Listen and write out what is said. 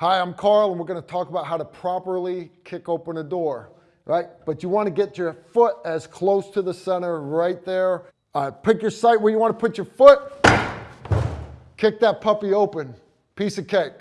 Hi, I'm Carl, and we're going to talk about how to properly kick open a door, right? But you want to get your foot as close to the center right there. Uh, pick your site where you want to put your foot. Kick that puppy open. Piece of cake.